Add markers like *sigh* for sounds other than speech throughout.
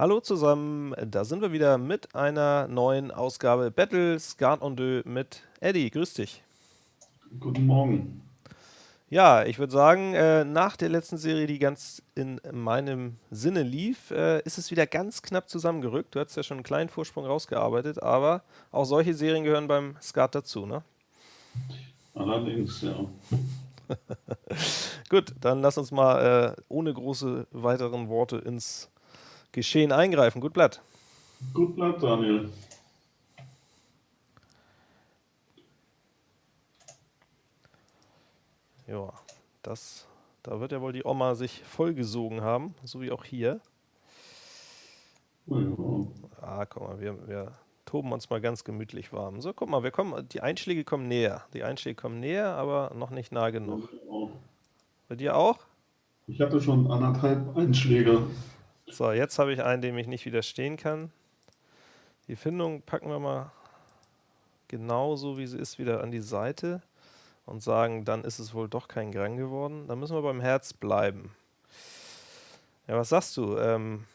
Hallo zusammen, da sind wir wieder mit einer neuen Ausgabe Battle Skat on Deux mit Eddie. Grüß dich. Guten Morgen. Ja, ich würde sagen, äh, nach der letzten Serie, die ganz in meinem Sinne lief, äh, ist es wieder ganz knapp zusammengerückt. Du hast ja schon einen kleinen Vorsprung rausgearbeitet, aber auch solche Serien gehören beim Skat dazu, ne? Allerdings, ja. *laughs* Gut, dann lass uns mal äh, ohne große weiteren Worte ins Geschehen eingreifen. Gut Blatt. Gut Blatt, Daniel. Ja, das, da wird ja wohl die Oma sich vollgesogen haben, so wie auch hier. Ja. Ah, guck mal, wir, wir toben uns mal ganz gemütlich warm. So, guck mal, wir kommen, die Einschläge kommen näher. Die Einschläge kommen näher, aber noch nicht nah genug. Bei dir auch? Ich hatte schon anderthalb Einschläge. So, jetzt habe ich einen, dem ich nicht widerstehen kann. Die Findung packen wir mal genauso, wie sie ist, wieder an die Seite und sagen, dann ist es wohl doch kein Grang geworden. Dann müssen wir beim Herz bleiben. Ja, was sagst du? Ähm,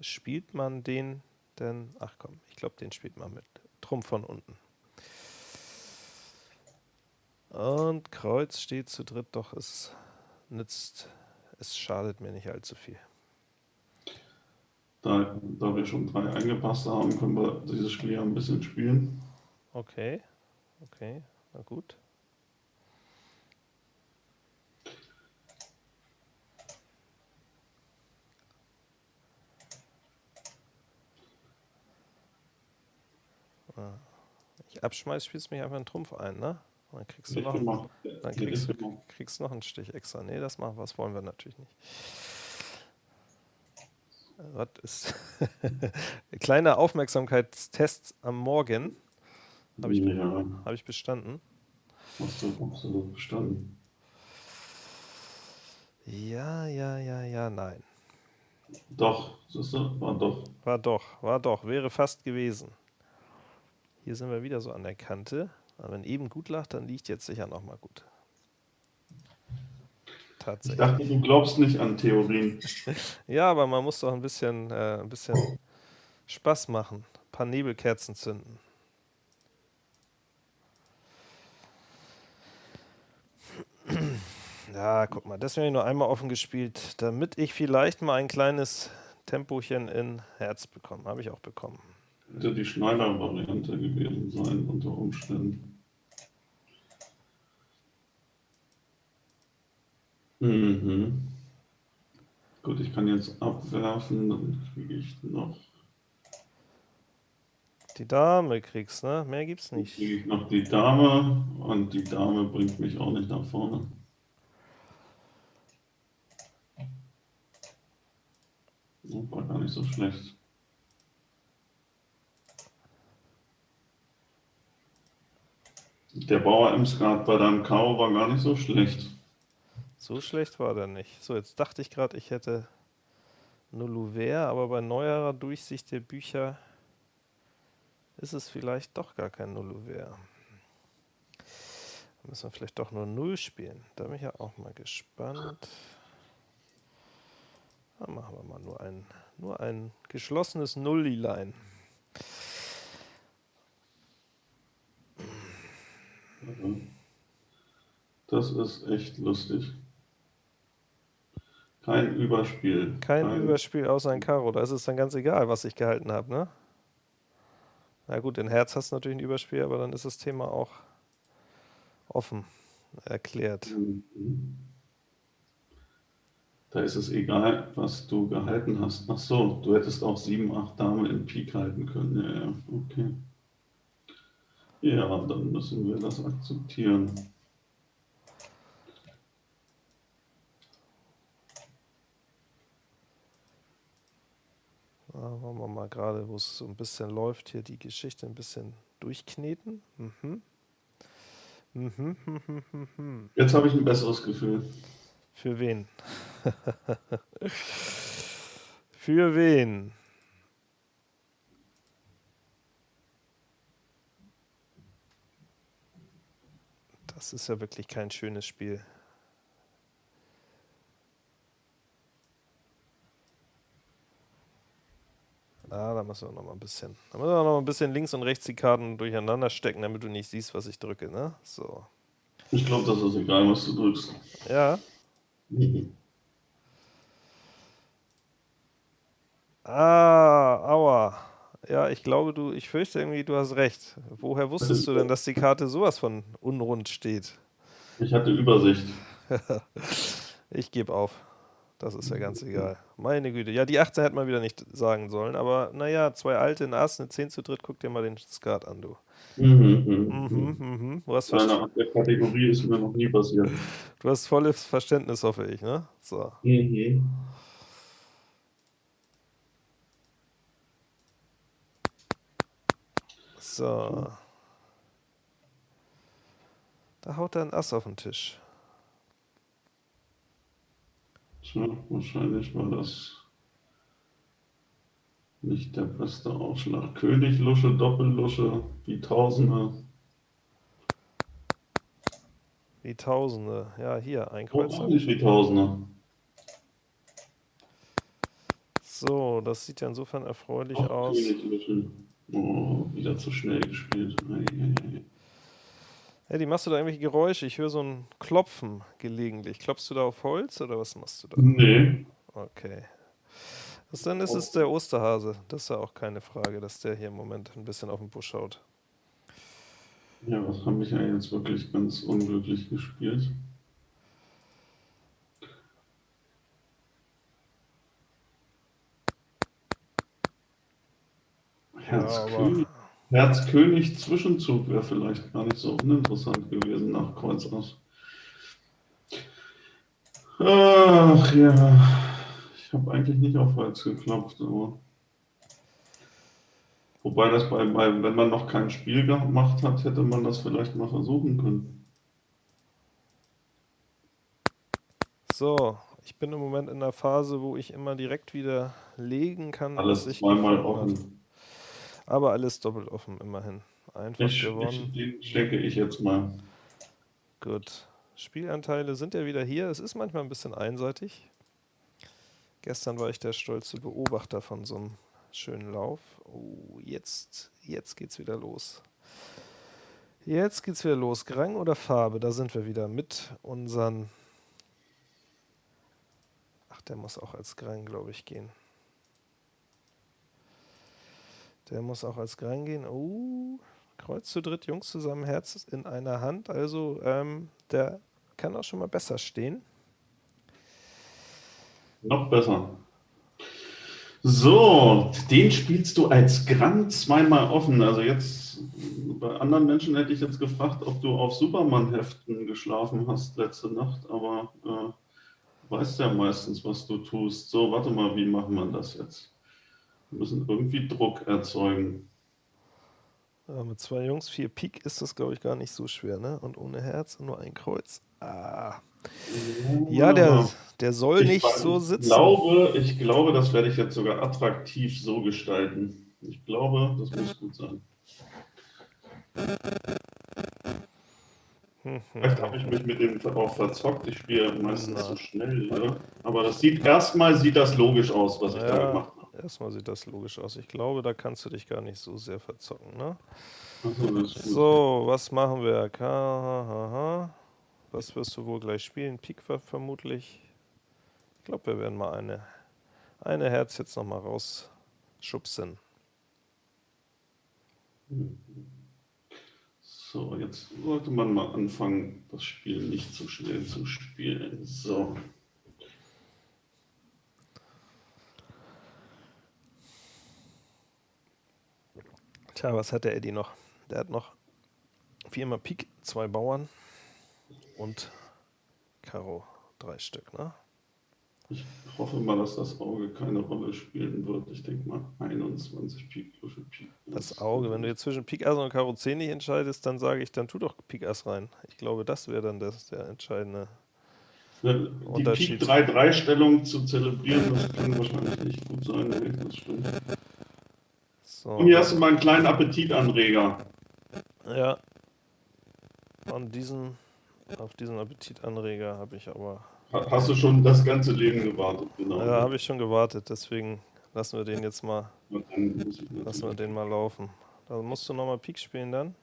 spielt man den denn? Ach komm, ich glaube, den spielt man mit Trumpf von unten. Und Kreuz steht zu dritt, doch es nützt, es schadet mir nicht allzu viel. Da, da wir schon drei eingepasst haben, können wir dieses Spiel ja ein bisschen spielen. Okay, okay, na gut. Ah, ich abschmeiß, spielst mich einfach einen Trumpf ein, ne? Dann kriegst du, noch, einen, dann kriegst, kriegst noch einen Stich extra. Ne, das machen, was wollen wir natürlich nicht. Was ist *laughs* kleiner Aufmerksamkeitstest am Morgen. Habe ich, Ja, hab ich bestanden. hast du absolut bestanden. Ja, ja, ja, ja, nein. Doch, du, war doch. War doch, war doch, wäre fast gewesen. Hier sind wir wieder so an der Kante. Aber wenn eben gut lag, dann liegt jetzt sicher nochmal gut. Ich Tatsächlich. dachte, du glaubst nicht an Theorien. *laughs* Ja, aber man muss doch ein bisschen, äh, ein bisschen Spaß machen. Ein paar Nebelkerzen zünden. *clears throat* Ja, guck mal, das habe ich nur einmal offen gespielt, damit ich vielleicht mal ein kleines Tempochen in Herz bekomme. Habe ich auch bekommen. Hätte die Schneider-Variante gewesen sein, unter Umständen. Mhm. Gut, ich kann jetzt abwerfen, dann kriege ich noch, Die Dame kriegst, ne? Mehr gibt's nicht. kriege ich noch die Dame und die Dame bringt mich auch nicht nach vorne. War gar nicht so schlecht. Der Bauer im Skat bei deinem Karo war gar nicht so schlecht. So schlecht war der nicht. So, jetzt dachte ich gerade, ich hätte Nulluver, aber bei neuerer Durchsicht der Bücher ist es vielleicht doch gar kein Nulluver. Da müssen wir vielleicht doch nur Null spielen. Da bin ich ja auch mal gespannt. Dann machen wir mal nur ein, nur ein geschlossenes Nullilein. Das ist echt lustig. Kein Überspiel. Kein Überspiel außer ein Karo. Da ist es dann ganz egal, was ich gehalten habe, ne? Na gut, in Herz hast du natürlich ein Überspiel, aber dann ist das Thema auch offen erklärt. Mhm. Da ist es egal, was du gehalten hast. Ach so, du hättest auch 7, 8 Dame in Pik halten können. Ja, ja, okay. Ja, dann müssen wir das akzeptieren. Wollen wir mal gerade, wo es so ein bisschen läuft, hier die Geschichte ein bisschen durchkneten. Mhm. Mhm, mhm, mhm, mhm. Jetzt habe ich ein besseres Gefühl. Für wen? *laughs* Für wen? Das ist ja wirklich kein schönes Spiel. Ah, da müssen wir noch mal ein bisschen. Da müssen wir noch mal ein bisschen links und rechts die Karten durcheinander stecken, damit du nicht siehst, was ich drücke, ne? So. Ich glaube, das ist egal, was du drückst. Ja. *laughs* Ah, aua. Ja, ich glaube, du, ich fürchte irgendwie, du hast recht. Woher wusstest du denn, dass die Karte sowas von unrund steht? Ich hatte Übersicht. *laughs* Ich gebe auf. Das ist ja ganz egal. Meine Güte. Ja, die 18 hätte man wieder nicht sagen sollen, aber naja, zwei alte, ein Ass, eine 10 zu dritt, guck dir mal den Skat an, du. Mhm, Mhm, mhm. mhm. Du hast, Nein, der Kategorie ist mir noch nie passiert. *laughs* du hast volles Verständnis, hoffe ich, ne? So. Mhm. So. Da haut er ein Ass auf den Tisch. Tja, wahrscheinlich war das nicht der beste Aufschlag. König, Lusche, Doppellusche, die Tausende. Wie Tausende. Ja, hier, ein Oh, auch nicht wie Tausende. So, das sieht ja insofern erfreulich Auch aus. König, Lusche. Oh, wieder zu schnell gespielt. Ei, ei, ei. Eddie, machst du da irgendwelche Geräusche? Ich höre so ein Klopfen gelegentlich. Klopfst du da auf Holz oder was machst du da? Nee, Okay. Das, dann ist es der Osterhase. Das ist ja auch keine Frage, dass der hier im Moment ein bisschen auf den Busch schaut. ja, was habe ich ja jetzt wirklich ganz unglücklich gespielt? Herz, aber- König, Herz König Zwischenzug wäre vielleicht gar nicht so uninteressant gewesen nach Kreuz aus. Ach ja, ich habe eigentlich nicht auf Holz geklopft, aber wobei das bei, bei, wenn man noch kein Spiel gemacht hat, hätte man das vielleicht mal versuchen können. So, ich bin im Moment in der Phase, wo ich immer direkt wieder legen kann, Alles zweimal gefunden habe. Aber alles doppelt offen, immerhin. Einfach Ich, gewonnen. ich, den stecke ich jetzt mal. Gut. Spielanteile sind ja wieder hier. Es ist manchmal ein bisschen einseitig. Gestern war ich der stolze Beobachter von so einem schönen Lauf. Oh, jetzt, jetzt geht's wieder los. Jetzt geht's wieder los. Grang oder Farbe? Da sind wir wieder mit unseren. Ach, der muss auch als Grang, glaube ich, gehen. Der muss auch als Grang gehen. Oh, Kreuz zu dritt, Jungs zusammen, Herz in einer Hand. Also, ähm, der kann auch schon mal besser stehen. Noch besser. So, den spielst du als Grand zweimal offen. Also jetzt, bei anderen Menschen hätte ich jetzt gefragt, ob du auf Superman-Heften geschlafen hast letzte Nacht, aber äh, weißt ja meistens, was du tust. So, warte mal, wie machen wir das jetzt? Wir müssen irgendwie Druck erzeugen. Ja, mit zwei Jungs, vier Pik ist das, glaube ich, gar nicht so schwer, ne? Und ohne Herz und nur ein Kreuz. Ah. Ja, der, der soll Ich nicht so sitzen. Glaube, ich glaube, das werde ich jetzt sogar attraktiv so gestalten. Ich glaube, das muss gut sein. Vielleicht habe ich mich mit dem auch verzockt. Ich spiele meistens zu schnell. Ne? Aber das sieht erstmal sieht das logisch aus, was ich da Ja, gemacht habe. Erstmal sieht das logisch aus. Ich glaube, da kannst du dich gar nicht so sehr verzocken, ne? So, was machen wir? K. Was wirst du wohl gleich spielen? Pik ver- vermutlich. Ich glaube, wir werden mal eine, eine Herz jetzt nochmal rausschubsen. So, jetzt sollte man mal anfangen, das Spiel nicht zu schnell zu spielen. So. Tja, was hat der Eddie noch? Der hat noch viermal Pik, zwei Bauern und Karo, drei Stück, ne? Ich hoffe mal, dass das Auge keine Rolle spielen wird. Ich denke mal 21 Pik, Lusche, Pik. Das Auge, wenn du jetzt zwischen Pik Ass und Karo 10 nicht entscheidest, dann sage ich, dann tu doch Pik Ass rein. Ich glaube, das wäre dann das, der entscheidende. Die Unterschied. Pik 3-3-Stellung zu zelebrieren, das kann wahrscheinlich nicht gut sein. Das stimmt. So, Und hier hast du mal einen kleinen Appetitanreger. ja. Und diesen, auf diesen Appetitanreger habe ich aber, Ha- Hast du schon das ganze Leben gewartet? Genau. ja, habe ich schon gewartet, deswegen lassen wir den jetzt mal, lassen wir den mal laufen. Da musst du nochmal Pik spielen dann.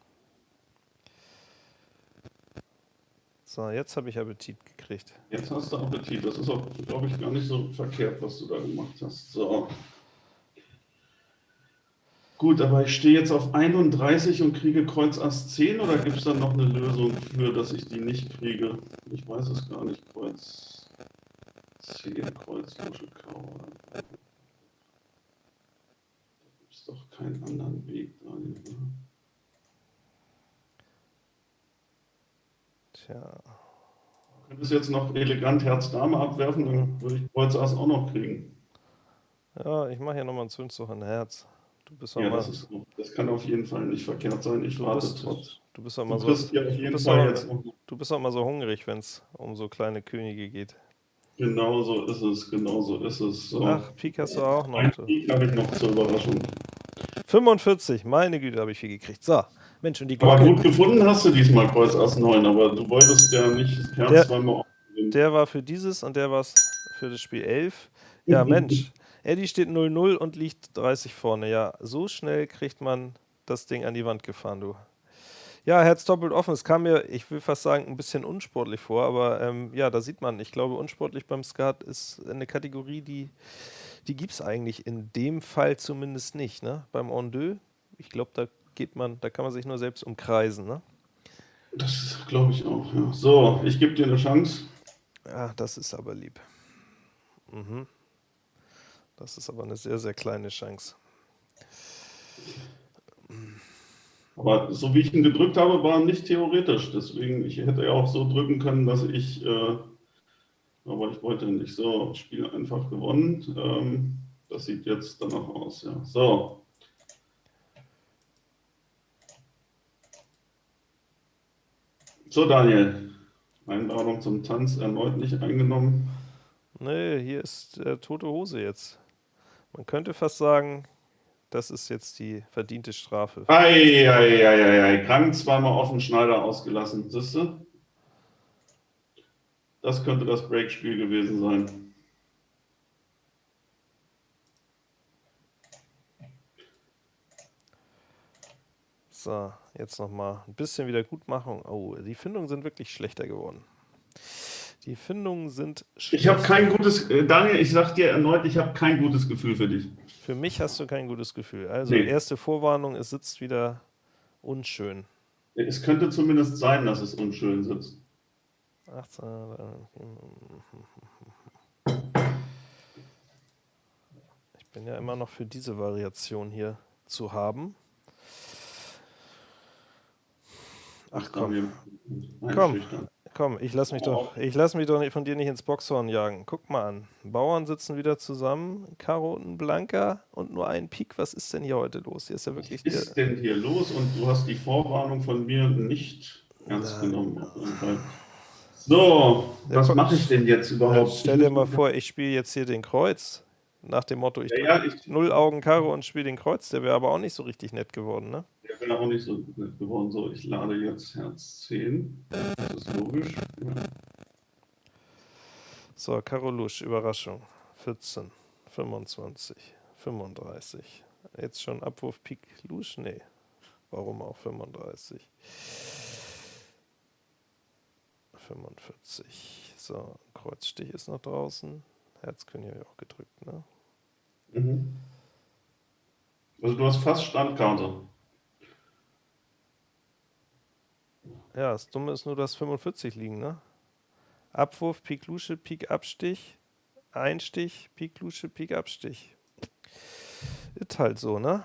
So, jetzt habe ich Appetit gekriegt. Jetzt hast du Appetit. Das ist auch, glaube ich, gar nicht so verkehrt, was du da gemacht hast. So. Gut, aber ich stehe jetzt auf 31 und kriege Kreuz Ass 10 oder gibt es dann noch eine Lösung für, dass ich die nicht kriege? Ich weiß es gar nicht. Kreuz 10, Kreuz Lusche Kau. Da gibt es doch keinen anderen Weg, Daniel. Ne? Tja. Du könntest jetzt noch elegant Herz-Dame abwerfen, dann würde ich Kreuz Ass auch noch kriegen. Ja, ich mache hier nochmal einen Zündzug in Herz. Du bist ja, das, ist, das kann auf jeden Fall nicht verkehrt sein. Ich warte bist, trotz. Du bist auch mal so, du bist auch, du bist auch mal so hungrig, wenn es um so kleine Könige geht. Genau so ist es, genau so ist es. So. Ach, Pik hast du auch noch. Ein Pik habe ich noch zur Überraschung. 45, meine Güte, habe ich viel gekriegt. So, Mensch, und die Glocke. Aber gut gefunden hast du diesmal Kreuz Ass 9, aber du wolltest ja nicht das Herz der, zweimal aufnehmen. Der war für dieses und der war für das Spiel 11. Ja, *laughs* Mensch. Eddie steht 0-0 und liegt 30 vorne. Ja, so schnell kriegt man das Ding an die Wand gefahren, du. Ja, Herz doppelt offen. Es kam mir, ich will fast sagen, ein bisschen unsportlich vor, aber ähm, ja, da sieht man, ich glaube, unsportlich beim Skat ist eine Kategorie, die, die gibt es eigentlich in dem Fall zumindest nicht. Ne? Beim En deux, ich glaube, da geht man, da kann man sich nur selbst umkreisen. Ne? Das glaube ich auch, ja. So, ich gebe dir eine Chance. Ja, das ist aber lieb. Mhm. Das ist aber eine sehr, sehr kleine Chance. Aber so wie ich ihn gedrückt habe, war nicht theoretisch. Deswegen, ich hätte ja auch so drücken können, dass ich, äh, aber ich wollte nicht so, Spiel einfach gewonnen. Ähm, das sieht jetzt danach aus, ja. So. So, Daniel. Einladung zum Tanz erneut nicht eingenommen. Nee, hier ist äh, tote Hose jetzt. Man könnte fast sagen, das ist jetzt die verdiente Strafe. Eieieiei, krank zweimal offen Schneider ausgelassen. Siehst du? Das könnte das Breakspiel gewesen sein. So, jetzt nochmal ein bisschen Wiedergutmachung. Oh, die Findungen sind wirklich schlechter geworden. Die Findungen sind schlecht. Ich habe kein gutes, äh, Daniel, ich sage dir erneut, ich habe kein gutes Gefühl für dich. Für mich hast du kein gutes Gefühl. Also nee. erste Vorwarnung, es sitzt wieder unschön. Es könnte zumindest sein, dass es unschön sitzt. 18. Ich bin ja immer noch für diese Variation hier zu haben. Ach komm. Komm, komm, ich lass mich doch, ich lass mich doch von dir nicht ins Boxhorn jagen. Guck mal an. Bauern sitzen wieder zusammen, Karoten, Blanker und nur ein Pik. Was ist denn hier heute los? Hier ist ja wirklich. Was ist denn hier los? Und du hast die Vorwarnung von mir nicht ernst genommen. So, ja, was mache ich denn jetzt überhaupt? Stell dir mal vor, ich spiele jetzt hier den Kreuz. Nach dem Motto, ich, ja, ja, ich null Augen Karo und spiele den Kreuz. Der wäre aber auch nicht so richtig nett geworden, ne? Der wäre auch nicht so nett geworden. So, ich lade jetzt Herz 10. Das ist logisch. Ja. So, Karo Lusch, Überraschung. 14, 25, 35. Jetzt schon Abwurf Pik Lusch? Nee. Warum auch 35? 45. So, Kreuzstich ist noch draußen. Herzkönig habe ich auch gedrückt, ne? Mhm. Also du hast fast Standkarte. Ja, das Dumme ist nur, dass 45 liegen, ne? Abwurf, Pik Lusche, Pik Abstich, Einstich, Pik Lusche, Pik Abstich. Ist halt so, ne?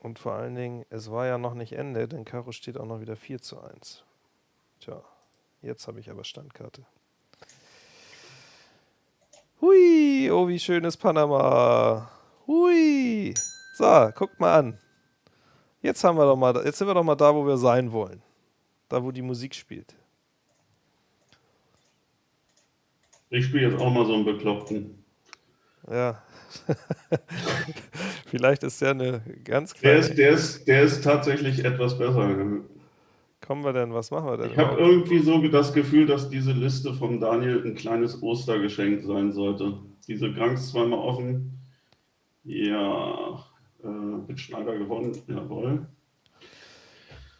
Und vor allen Dingen, es war ja noch nicht Ende, denn Karo steht auch noch wieder 4 zu 1. Tja, jetzt habe ich aber Standkarte. Hui, oh wie schön ist Panama. Hui. So, guckt mal an. Jetzt haben wir doch mal, jetzt sind wir doch mal da, wo wir sein wollen. Da, wo die Musik spielt. Ich spiele jetzt auch mal so einen Bekloppten. Ja. *laughs* Vielleicht ist der eine ganz kleine. Der ist, der, ist, der ist tatsächlich etwas besser. kommen wir denn? Was machen wir denn? Ich habe irgendwie so das Gefühl, dass diese Liste von Daniel ein kleines Ostergeschenk sein sollte. Diese Kranks zweimal offen. Ja, äh, mit Schneider gewonnen, jawohl.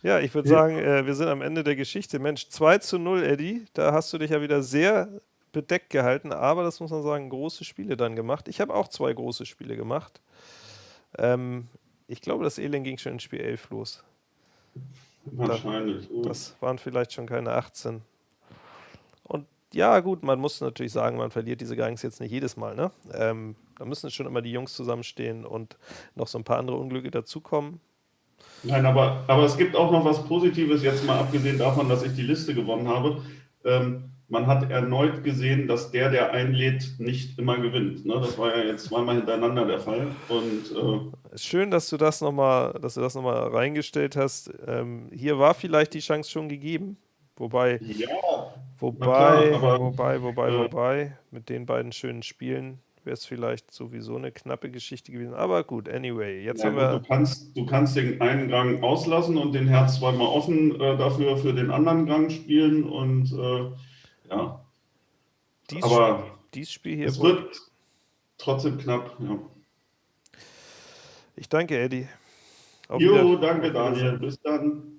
Ja, ich würde sagen, äh, wir sind am Ende der Geschichte. Mensch, 2 zu 0, Eddie. Da hast du dich ja wieder sehr bedeckt gehalten, aber das muss man sagen, große Spiele dann gemacht. Ich habe auch zwei große Spiele gemacht. Ähm, ich glaube, das Elend ging schon in Spiel 11 los. Wahrscheinlich. Da, das waren vielleicht schon keine 18. Und ja, gut, man muss natürlich sagen, man verliert diese Gangs jetzt nicht jedes Mal. Ne? Ähm, da müssen schon immer die Jungs zusammenstehen und noch so ein paar andere Unglücke dazukommen. Nein, aber, aber es gibt auch noch was Positives, jetzt mal abgesehen davon, dass ich die Liste gewonnen habe. Ähm, man hat erneut gesehen, dass der, der einlädt, nicht immer gewinnt. Ne? Das war ja jetzt zweimal hintereinander der Fall. Und, äh Schön, dass du das nochmal, dass du das nochmal reingestellt hast. Ähm, hier war vielleicht die Chance schon gegeben. Wobei, ja, wobei, klar, aber, wobei, wobei, äh, wobei, mit den beiden schönen Spielen wäre es vielleicht sowieso eine knappe Geschichte gewesen. Aber gut, anyway, jetzt ja, haben wir. Du kannst, du kannst den einen Gang auslassen und den Herz zweimal offen äh, dafür für den anderen Gang spielen und äh, ja. Dies Aber Spiel, dies Spiel hier. Es wird trotzdem knapp, ja. Ich danke, Eddie. Auf jo, danke, Daniel. Bis dann.